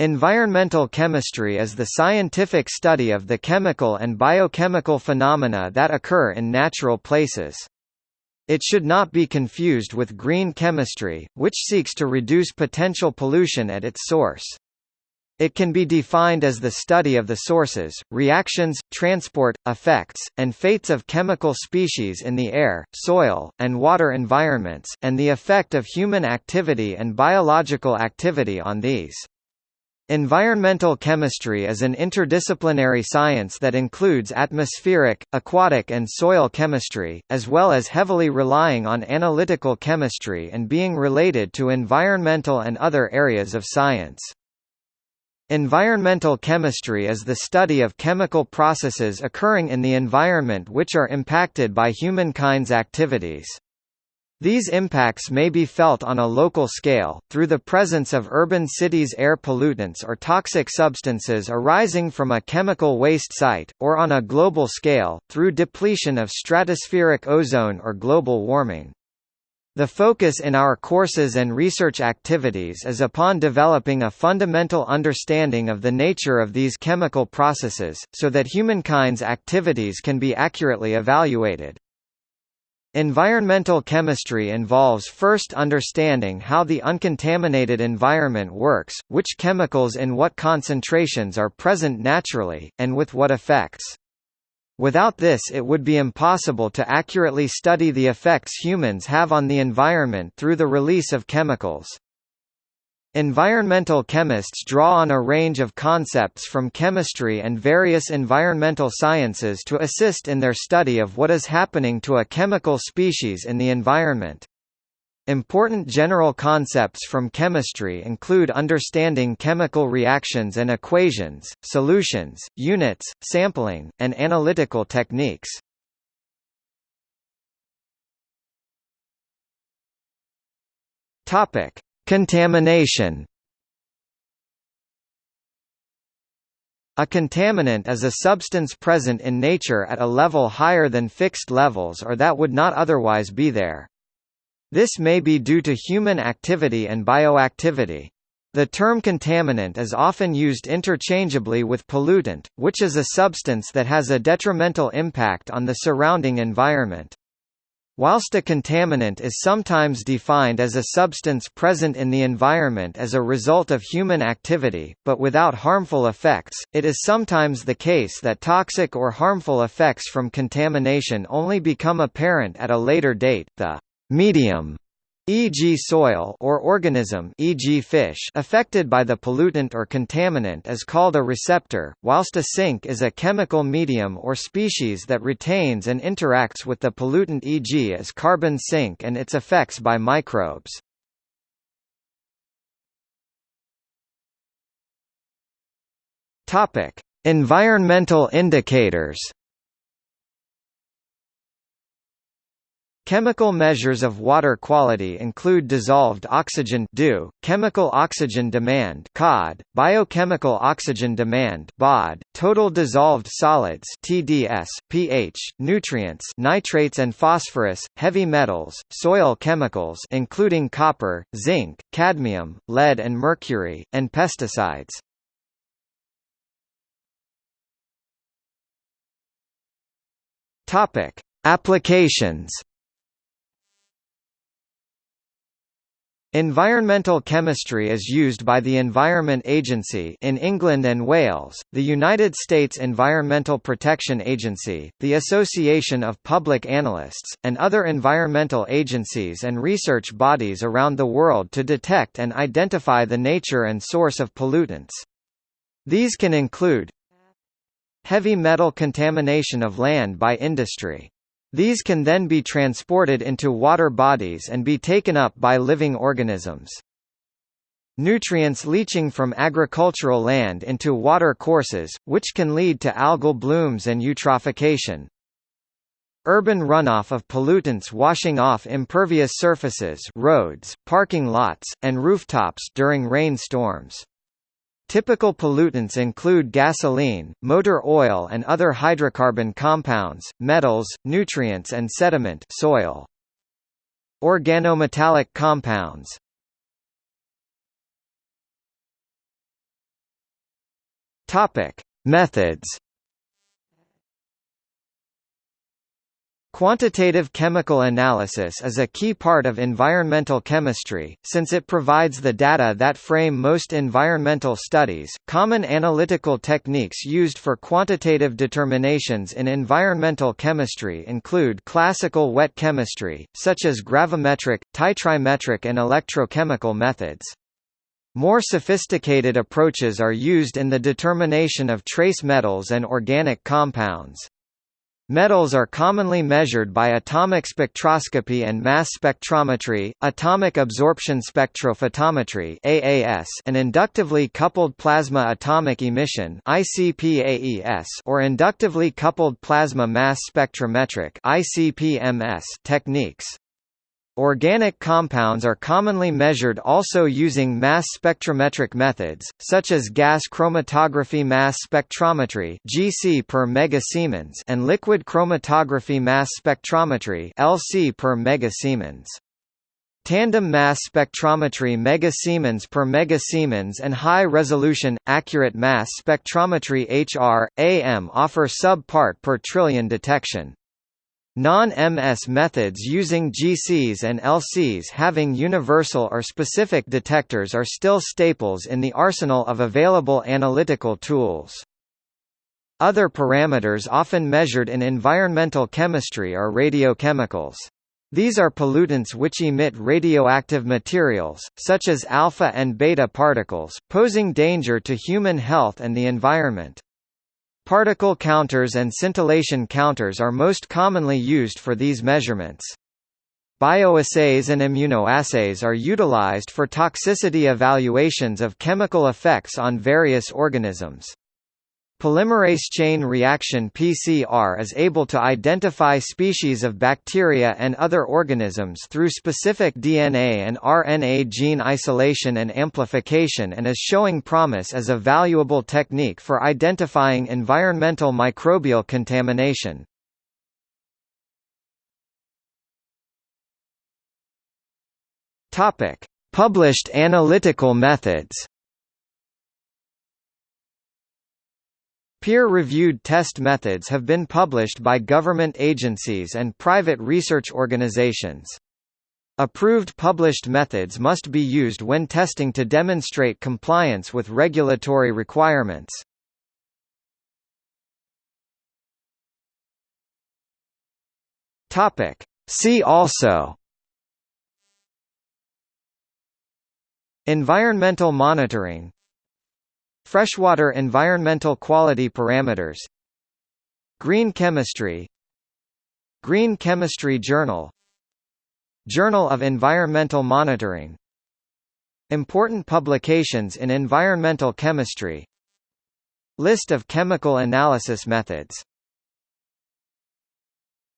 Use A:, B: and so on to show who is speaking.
A: Environmental chemistry is the scientific study of the chemical and biochemical phenomena that occur in natural places. It should not be confused with green chemistry, which seeks to reduce potential pollution at its source. It can be defined as the study of the sources, reactions, transport, effects, and fates of chemical species in the air, soil, and water environments, and the effect of human activity and biological activity on these. Environmental chemistry is an interdisciplinary science that includes atmospheric, aquatic and soil chemistry, as well as heavily relying on analytical chemistry and being related to environmental and other areas of science. Environmental chemistry is the study of chemical processes occurring in the environment which are impacted by humankind's activities. These impacts may be felt on a local scale, through the presence of urban cities' air pollutants or toxic substances arising from a chemical waste site, or on a global scale, through depletion of stratospheric ozone or global warming. The focus in our courses and research activities is upon developing a fundamental understanding of the nature of these chemical processes, so that humankind's activities can be accurately evaluated. Environmental chemistry involves first understanding how the uncontaminated environment works, which chemicals in what concentrations are present naturally, and with what effects. Without this it would be impossible to accurately study the effects humans have on the environment through the release of chemicals. Environmental chemists draw on a range of concepts from chemistry and various environmental sciences to assist in their study of what is happening to a chemical species in the environment. Important general concepts from chemistry include understanding chemical reactions and equations, solutions, units, sampling, and analytical techniques. Topic: Contamination A contaminant is a substance present in nature at a level higher than fixed levels or that would not otherwise be there. This may be due to human activity and bioactivity. The term contaminant is often used interchangeably with pollutant, which is a substance that has a detrimental impact on the surrounding environment. Whilst a contaminant is sometimes defined as a substance present in the environment as a result of human activity, but without harmful effects, it is sometimes the case that toxic or harmful effects from contamination only become apparent at a later date. The medium e.g. soil or organism e.g. fish affected by the pollutant or contaminant is called a receptor, whilst a sink is a chemical medium or species that retains and interacts with the pollutant e.g. as carbon sink and its effects by microbes. Environmental indicators Chemical measures of water quality include dissolved oxygen DO, chemical oxygen demand COD, biochemical oxygen demand BOD, total dissolved solids TDS, pH, nutrients nitrates and phosphorus, heavy metals, soil chemicals including copper, zinc, cadmium, lead and mercury, and pesticides. Topic: Applications Environmental chemistry is used by the Environment Agency in England and Wales, the United States Environmental Protection Agency, the Association of Public Analysts, and other environmental agencies and research bodies around the world to detect and identify the nature and source of pollutants. These can include heavy metal contamination of land by industry these can then be transported into water bodies and be taken up by living organisms. Nutrients leaching from agricultural land into water courses, which can lead to algal blooms and eutrophication. Urban runoff of pollutants washing off impervious surfaces roads, parking lots, and rooftops during rainstorms. Typical pollutants include gasoline, motor oil and other hydrocarbon compounds, metals, nutrients and sediment soil. Organometallic compounds Methods Quantitative chemical analysis is a key part of environmental chemistry, since it provides the data that frame most environmental studies. Common analytical techniques used for quantitative determinations in environmental chemistry include classical wet chemistry, such as gravimetric, titrimetric, and electrochemical methods. More sophisticated approaches are used in the determination of trace metals and organic compounds. Metals are commonly measured by atomic spectroscopy and mass spectrometry, atomic absorption spectrophotometry (AAS), and inductively coupled plasma atomic emission (ICP-AES) or inductively coupled plasma mass spectrometric (ICP-MS) techniques. Organic compounds are commonly measured also using mass spectrometric methods, such as gas chromatography mass spectrometry (GC per megasiemens) and liquid chromatography mass spectrometry (LC per megasiemens). Tandem mass spectrometry megasiemens per megasiemens and high-resolution, accurate mass spectrometry HR, AM offer sub-part per trillion detection. Non-MS methods using GCs and LCs having universal or specific detectors are still staples in the arsenal of available analytical tools. Other parameters often measured in environmental chemistry are radiochemicals. These are pollutants which emit radioactive materials, such as alpha and beta particles, posing danger to human health and the environment. Particle counters and scintillation counters are most commonly used for these measurements. Bioassays and immunoassays are utilized for toxicity evaluations of chemical effects on various organisms. Polymerase chain reaction PCR is able to identify species of bacteria and other organisms through specific DNA and RNA gene isolation and amplification and is showing promise as a valuable technique for identifying environmental microbial contamination. Published analytical methods Peer-reviewed test methods have been published by government agencies and private research organizations. Approved published methods must be used when testing to demonstrate compliance with regulatory requirements. Topic. See also Environmental monitoring Freshwater environmental quality parameters Green chemistry Green Chemistry Journal Journal of Environmental Monitoring Important publications in environmental chemistry List of chemical analysis methods